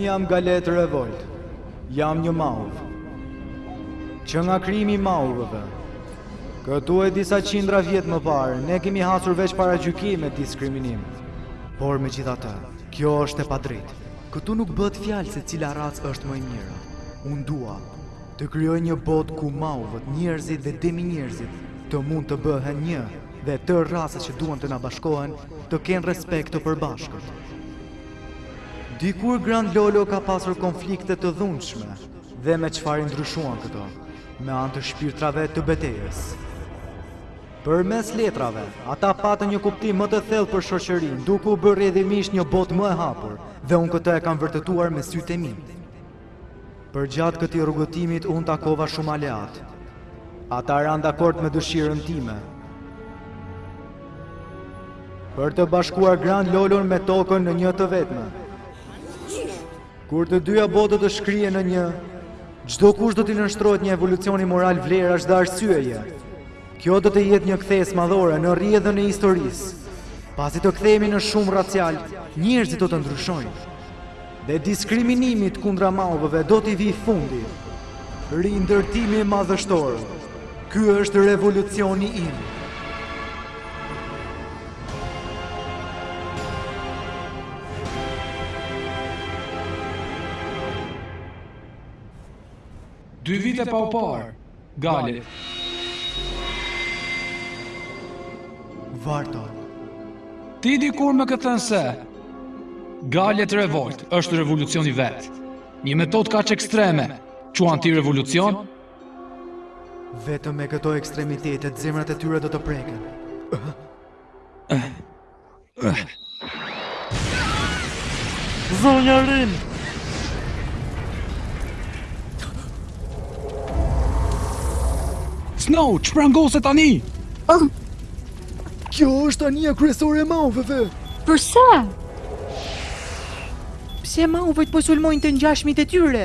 Unë jam Galet Revolt, jam një mauv. Që nga krijimi i mauvëve, këtu e disa qindra vjetë më parë, ne kemi hasur veç paragjykim e diskriminim. Por megjithatë, kjo është e padrejtë. Këtu nuk bëhet fjalë se cila racë është më e mira. Unë dua të krijoj një botë ku mauvët, njerëzit dhe demi-njerëzit të mund të bëhen një dhe tërë racat që duan të na bashkohen të kenë respekt të përbashkët. Dikur Gran Lolo ka pasur konflikte të dhunshme dhe me çfarë i ndryshuan këto, me anë të shpirtrave të betejës. Përmes letrave, ata patën një kuptim më të thellë për shoqërinë, duke u bërë rrjedhimisht një botë më e hapur, dhe unë këtë e kam vërtetuar me sytë e mi. Përgjatë këtij rrugëtimit unë takova shumë aleatë. Ata ranë dakord me dëshirën time, për të bashkuar Gran Lolon me tokën në një të vetme. Kur të dyja botët të shkrihen në një, çdokush do t'i nënshtrohet një evolucioni moral vlerash dhe arsyeje. Kjo do të jetë një kthesë madhore në rrjedhën e historisë. Pasi të kthehemi në shumëracial, njerëzit do të ndryshojnë. Dhe diskriminimit kundra mauvëve do t'i vijë fundi. Rindërtimi madhështor. Ky është revolucioni im. Dy vite pa u parë, Galet. Varto. Ti dikur më ke thënë se Galet Revolt është revolucioni vetë. Një metodë kaq ekstreme, quan ti revolucion? Vetëm me këto ekstremitete zemrat e tyre do të preken. Zonja Rin! Snow, çprangose tani? Oh. Kjo është anija kryesore e mauvëve! Përse? Pse mauvët po sulmojnë të ngjashmit e tyre?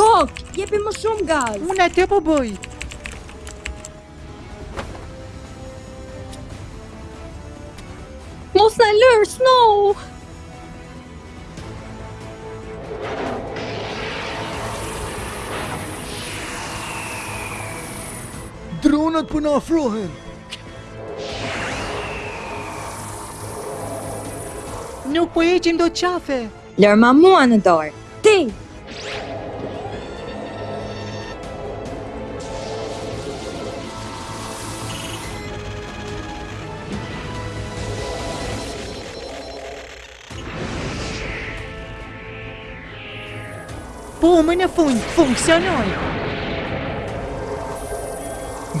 Kok, jepi më shumë gaz. Unë atë po bëj. Mos na lër, Snow! Dronët po na afrohen! Nuk po heqim dot qafe! Lërma mua në dorë! Ti! Po, më në fund, funksionoi!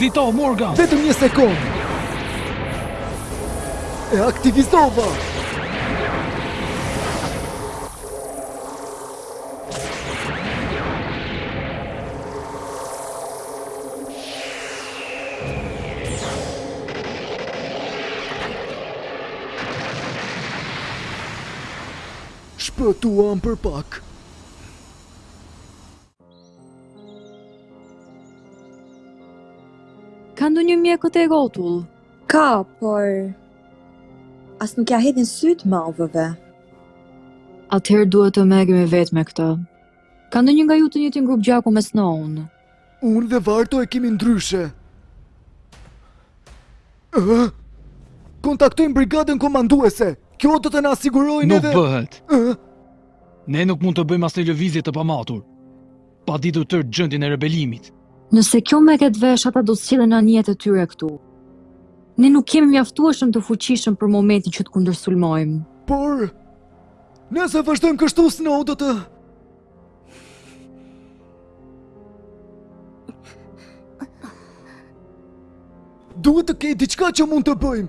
Zito, Morgan! Vetëm një sekundë! E aktivizova! Shpëtuam për pak. Ka ndonjë mjek këtej rrotull? Ka, por as nuk ia hedhin sytë mauvëve. Atëherë duhet të merremi vetë me këtë. Ka ndonjë nga ju të njëjtin grup gjaku me Snow-n? Unë dhe Varto e kemi ndryshe. Kontaktojmë brigadën komanduese. Kjo do të na sigurojë edhe Nuk bëhet. Ne nuk mund të bëjmë asnjë lëvizje të pamatur. Pa ditur tërë gjendjen e rebelimit. Nëse kjo merret vesh, ata do të sjellin anijet e tyre këtu. Ne nuk jemi mjaftueshëm të fuqishëm për momentin që të kundërsulmojmë. Por, nëse vazhdojmë kështu Snow do të... Duhet të ketë diçka që mund të bëjmë,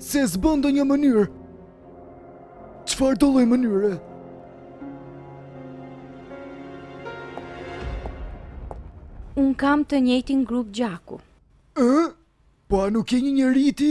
se s'bën, ndonjë mënyrë. Çfarëdolloj mënyre? Unë kam të njëjtin grup gjaku. E? Po a nuk e një një riti?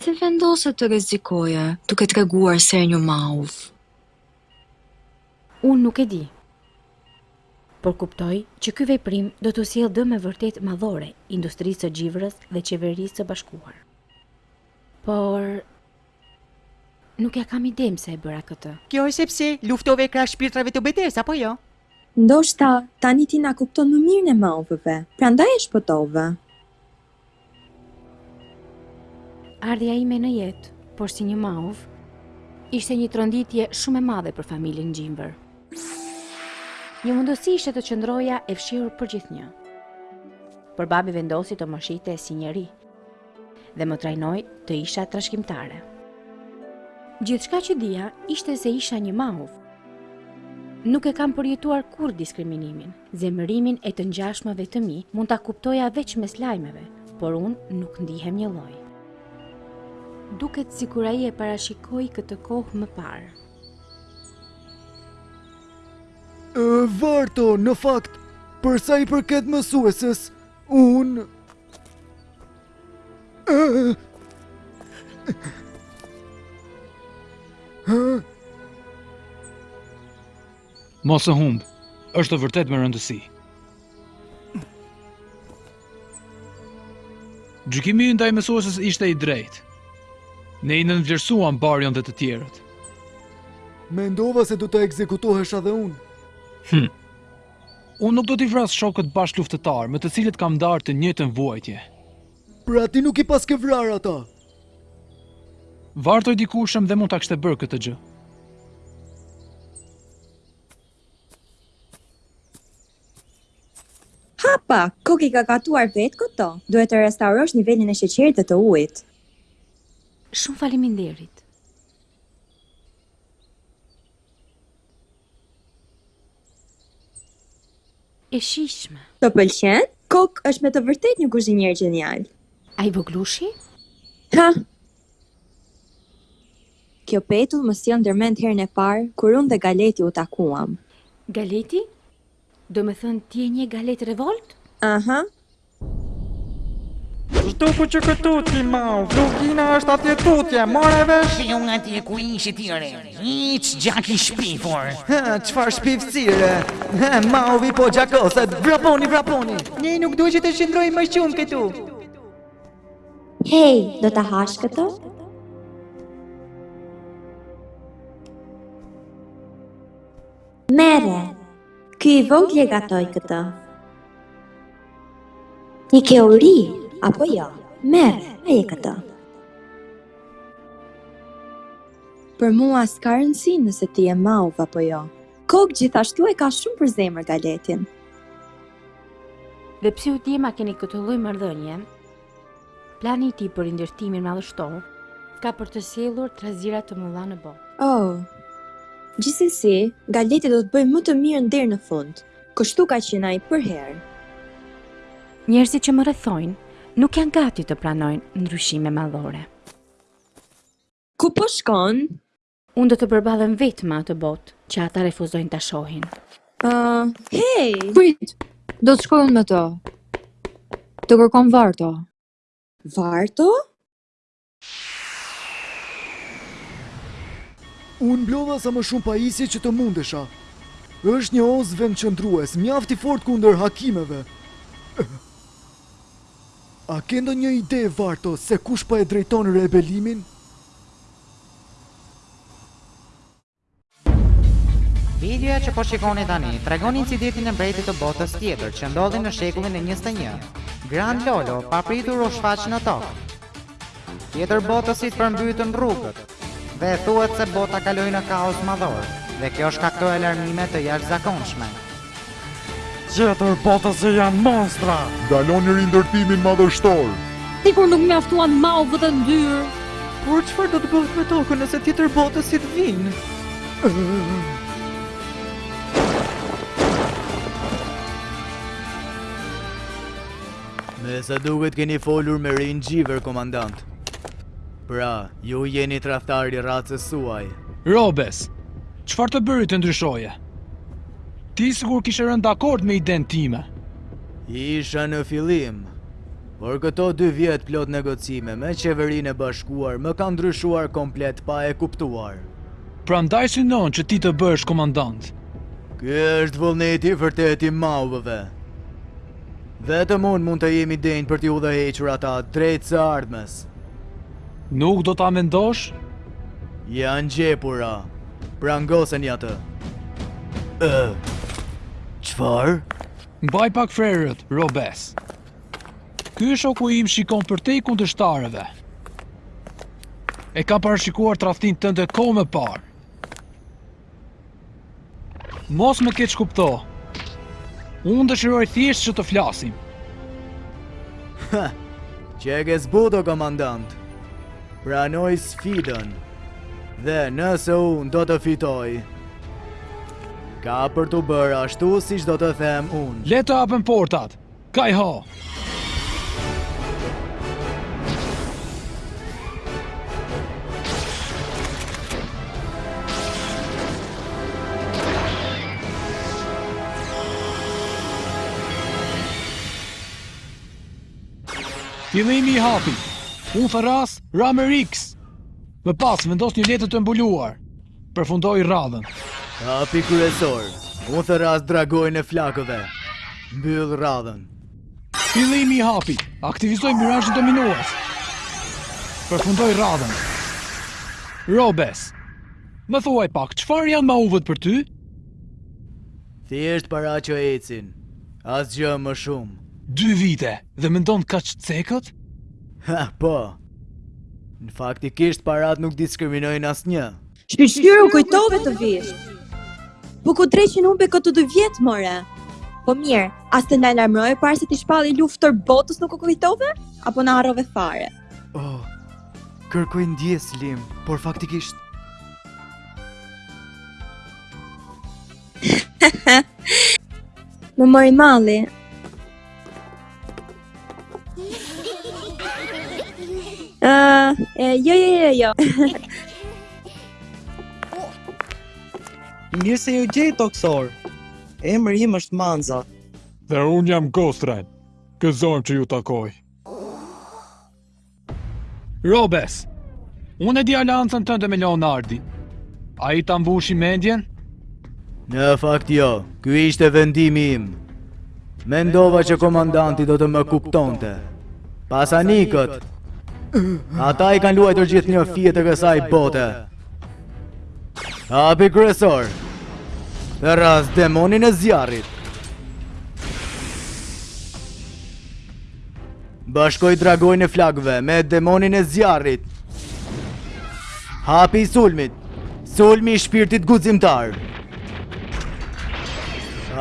Pse vendose të rrezikoje duke treguar se je një mauv? Unë nuk e di. Por kuptoj që ky veprim do t'i sjellë dëme vërtet madhore industrisë së Xhivrës dhe Qeverisë së Bashkuar. Por, Nuk ia kam idenë pse e bëra këtë. Kjo është sepse luftove krah shpirtrave të betejës, apo jo? Ndoshta, tani ti na kupton më mirë ne mauvëve, prandaj e shpëtove. Ardhja ime në jetë, por si një mauv, ishte një tronditje shumë e madhe për familjen Gjimber. Një mundësi ishte të qëndroja e fshehur përgjithnjë. Por babi vendosi të më fshihte si njeri, dhe më trajnoi të isha trashëgimtare. Gjithçka që dija ishte se isha një mauv. Nuk e kam përjetuar kurrë diskriminimin. Zemërimin e të ngjashmëve të mi mund ta kuptoja veç përmes lajmeve, por unë nuk ndihem njëlloj. Duket sikur ai e parashikoi këtë kohë më parë. Varto, në fakt, për sa i përket mësueses, unë Mos e humb, është vërtet me rëndësi. Gjykimi ndaj mësuesës ishte i drejtë. Ne i nënvlerësuam Barion dhe të tjerët. Mendova se do të ekzekutohesha dhe unë. Hm. Unë nuk do t'i vras shokët bashkëluftëtarë, me të cilët kam ndarë të njëjtën vuajtje. Pra ti nuk i paske vrarë ata? Varto, dikush dhe mund ta kishte bërë këtë gjë. Hapa, Kok i ka gatuar vetë këto. Duhet të restaurosh nivelin e sheqerit dhe të ujit. Shumë faleminderit. E shijshme. Të pëlqen? Kok është me të vërtetë një kuzhinier gjenial. Ai voglushi? Ha! Kjo petull më sjell ndërmend herën e parë kur unë dhe Galeti u takuam. Galeti? Domethënë ti e njeh Galet Revolt? Aha, Zhduku që këtu ti mauv, lugina është atje tutje, more vesh? Që jo nga ti e ku ishi ti re, ik gjak i shpifur. Ha, çfarë shpifësire? Ha, mauvi po gjakoset, vraponi, vraponi. Njeri nuk do që të qëndroj më shumë këtu. Hej, do ta hash këto? Merre, ky i vogli e gatoi këtë. Ti ke uri, apo jo? Merre, haje këtë. Për mua s'ka rëndësi nëse ti je mauv apo jo. Kok gjithashtu e ka shumë për zemër Galetin. Dhe pse ju djema keni këtë lloj marrëdhënie? Plani i tij për rindërtimin madhështor ka për të sjellur trazira të mëdha në botë. Oh. Gjithsesi, Galeti do të bëjë më të mirën deri në fund. Kështu ka qenë ai përherë. Njerëzit që më rrethojnë nuk janë gati të pranojnë ndryshime madhore. Ku po shkon? Unë do të përballem vetë me atë botë që ata refuzojnë ta shohin. Ë, hey! Prit, do të shkoj unë me të. Të kërkon Varto. Varto? Unë mblodha sa më shumë pajisje që të mundesha. Është një oz vendqëndrues, mjaft i fortë kundër hakimeve. A ke ndonjë ide, Varto, se kush po e drejton rebelimin? Videoja që po shikoni tani tregon incidentin e mbretit të botës tjetër që ndodhi në shekullin e njëzet e një. Grand Lolo papritur u shfaq në tokë. Tjetërbotësit përmbytën rrugët dhe thuhet se bota kaloi në kaos madhor dhe kjo shkaktoi alarme të jashtëzakonshme. Tjetërbotësit janë monstra! Ndaloni rindërtimin madhështor! Dikur nuk mjaftuan Mauvët e ndyrë! Por çfarë do të bëhet me tokën nëse tjetërbotësit vijnë? Me sa duket keni folur me Rinjiver, komandant. Pra, ju jeni tradhtar i rracës suaj. Robes, çfarë të bëri të ndryshoje? Ti sikur kishe rënë dakord me idenë time. Isha në fillim, por këto dy vjet plot negocime me Qeverinë e Bashkuar më kanë ndryshuar komplet pa e kuptuar. Prandaj synon që ti të bëhesh komandant. Ky është vullneti i vërtetë i Mauvëve. Vetëm unë mund të jem i denjë për t'i udhëhequr ata drejt së ardhmes. Nuk do ta mendosh? Janë gjepura. Prangoseni atë. Ë. Çfarë? Mbaj pak frerët, Robes. Ky shoku im shikon përtej kundërshtarëve. E ka parashikuar tradhtinë tënde kohë më parë. Mos më keqkupto. Unë dëshiroj thjesht që të flasim. Ha, qenke zbutur, komandant. Pranoj sfidën. Dhe nëse unë do të fitoj, ka për t'u bërë ashtu siç do të them unë. Le të hapen portat. Kai Ho! Fillimi i hapit. Unë thërras Ramerix. Më pas, vendos një letër të mbuluar. Përfundoj radhën. Hapi kryesor. Unë thërras dragoin e flakëve. Mbyll radhën. Fillimi i hapit. Aktivizoj mirazhin dominues. Përfundoj radhën. Robes. Më thuaj pak, çfarë janë MAUV-ët për ty? Thjesht para që ecin. Asgjë më shumë. Dy vite dhe mendon kaq cekët? Ha, po. Në faktikisht paratë nuk diskriminojnë asnjë. Shyqyr u kujtove të vish. Po ku dreqin humbe këtu dy vjet more? Po mirë, as të na lajmëroje para se t'i shpallje luftë tërë botës nuk u kujtove apo na harrove fare. Oh. Kërkoj ndjesë Lim, por faktikisht Më mori malli, Ah, uh, jo, jo, jo, jo. Mirë se ju gjej tokësorë. Emri im është Manza. Dhe unë jam Ghost Rain. Gëzohem që ju takoj. Robes, unë e di aleancën tënde me Leonardin. Ai ta mbushi mendjen? Në fakt jo, ky ishte vendimi im. Mendova që komandanti do të më kuptonte. Pasanikët, ata i kanë luajtur gjithnjë fijet e kësaj bote. Hapi kryesor, thërras demonin e zjarrit. Bashkoj dragoin e flakëve me demonin e zjarrit. Hapi i sulmit. Sulmi i shpirtit guzimtar.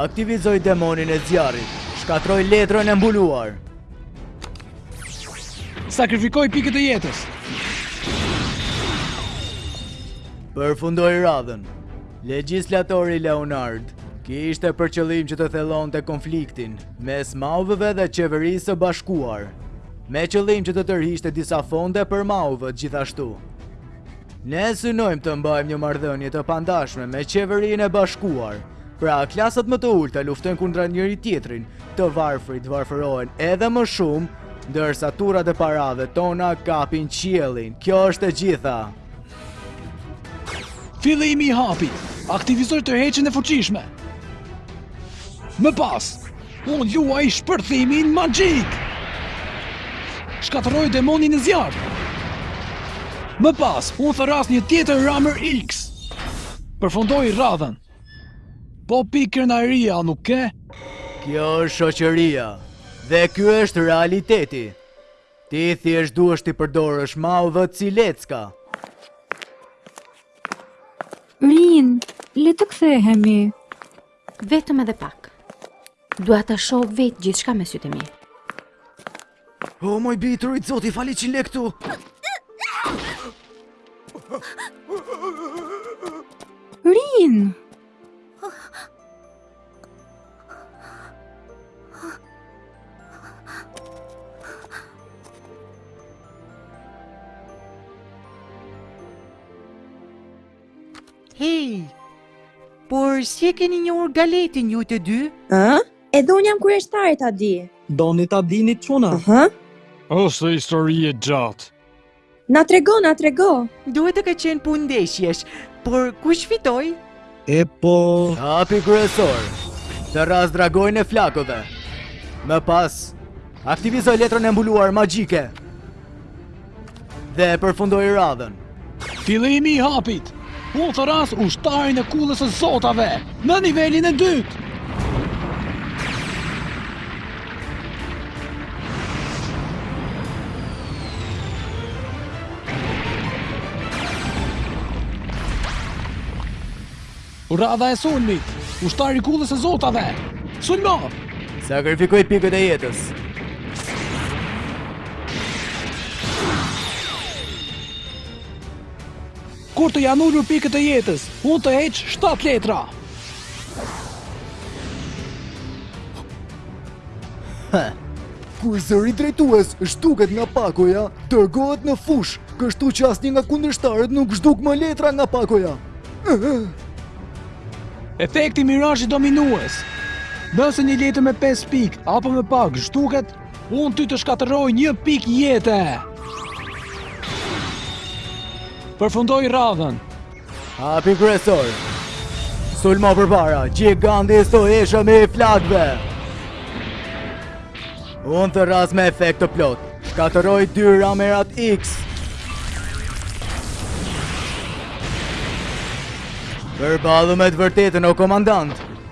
Aktivizoj demonin e zjarrit. Shkatërroj letrën e mbuluar. Sakrifikoj pikët e jetës. Përfundoj radhën. Legislatori Leonard, kishte për qëllim që të thellonte konfliktin. mes MAUV-ve dhe Qeverisë së Bashkuar, me qëllim që të tërhiqte disa fonde për MAUV-ët gjithashtu. Ne synojmë të mbajmë një marrëdhënie të pandashme me Qeverinë e Bashkuar, pra klasat më të ulta luftojnë kundra njëri-tjetrit, të varfrit varfërohen edhe më shumë, ndërsa turrat e parave tona kapin qiellin. Kjo është e gjitha. Fillimi i hapit. Aktivizoj tërheqjen e fuqishme. Më pas, unë luaj shpërthimin magjik. Shkatërroj demonin e zjarrtë. Më pas, unë thërras një tjetër Rammer X. Përfundoj radhën. Po pikë krenarie, nuk ke? Kjo është shoqëria dhe ky është realiteti. Ti thjesht duhesh t'i përdorësh Mau dhe cilecka. Rin, le të kthehemi. Vetëm edhe pak. Dua ta shoh vetë gjithçka me sytë e mi. O mbijetro, i zoti, fali që le këtu. Rin. Hej, por si e keni njohur Galetin ju të dy? Ha? Edhe unë jam kureshtare ta di. Doni ta dini çuna? Ha? Ose histori e gjatë. Na trego, na trego. Duhet të ketë qenë punë ndeshjesh, por kush fitoi? E po. Hapi kryesor. Thërras dragoin e flakëve. Më pas, aktivizoj letrën e mbuluar magjike. Dhe përfundoj radhën. Fillimi i hapit. Unë thërras ushtarin e kullës së zotave në nivelin e dytë! Radha e sulmit, ushtari i kullës së zotave, sulmo! Sakrifikoj pikët e jetës. Kur të janë ulur pikët e jetës, unë të heq shtatë letra. Hë. Kur zëri drejtues zhduket nga pakoja, dërgohet në fushë, kështu që asnjë nga kundërshtarët nuk zhduk më letra nga pakoja. Efekti mirazhi dominues. Nëse një letër me 5 pikë apo më pak zhduket, Unë ty të shkatërroj një pikë jete! Përfundoj radhën! Hapi kryesor! Sulmo përpara, gjiganti i fuqishëm i flakëve! Unë thërras me efekt të plotë, shkatërroj dy ramerat X! Përballu me të vërtetën o komandant!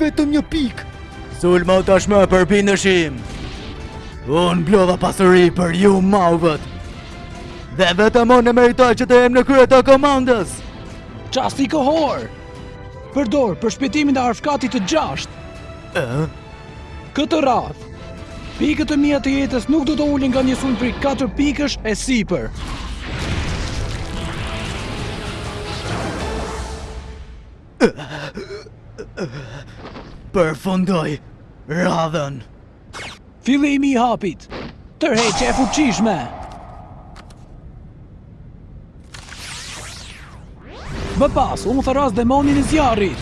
Vetëm një pikë! Sulmo tashmë përbindëshi im! Unë mblodha pasuri për ju mauvët! Dhe vetëm unë e meritoj që të jem në krye të komandës! Çasti kohor! Përdor përshpejtimin e arfkatit të gjashtë! E? Këtë radhë, pikët e mia të jetës nuk do të ulen nga një sulm prej 4 pikësh e sipër! Përfundoj radhën. Fillimi i hapit. Tërheqje e fuqishme. Më pas, unë thërras demonin e zjarrit.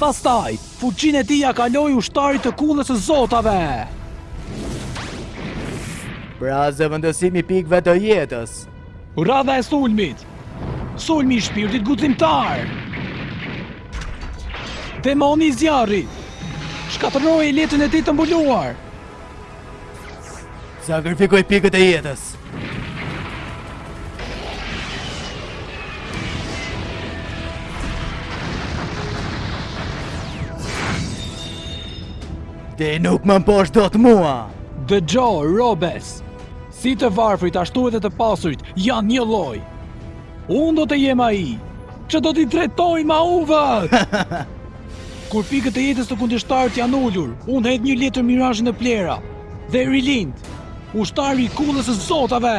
Pastaj, fuqinë e tij ia kaloj ushtarit të kullës së zotave. Pra zëvendësimi i pikëve të jetës. Radha e sulmit. Sulmi i shpirtit guximtar. Demoni i zjarrit. Shkatërroje letrën e tij të mbuluar. Sakrifikoj pikët e jetës. Ti nuk më mposht dot mua. Dëgjo, robes. Si të varfrit ashtu edhe të pasurit janë njëlloj. Unë do të jem ai që do t'i drejtoj maovët. Kur pikët e jetës së kundërshtarit janë ulur, unë hedh një letër mirazhi në plehra dhe rilind ushtari i kullës së zotave.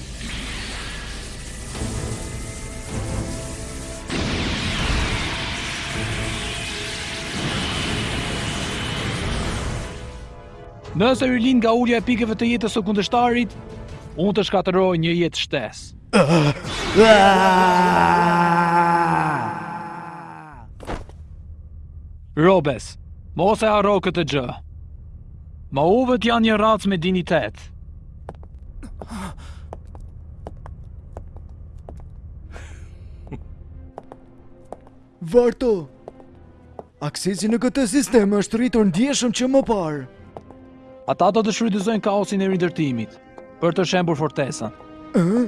Nëse rilind nga ulja e pikëve të jetës së kundërshtarit, unë të shkatërroj një jetë shtesë. Robes, mos e harro këtë gjë. Maovët janë një racë me dinjitet. Varto, aksesi në këtë sistem është rritur ndjeshëm që më parë. Ata do të shfrytëzojnë kaosin e rindërtimit për të shembur fortesën. Ëh?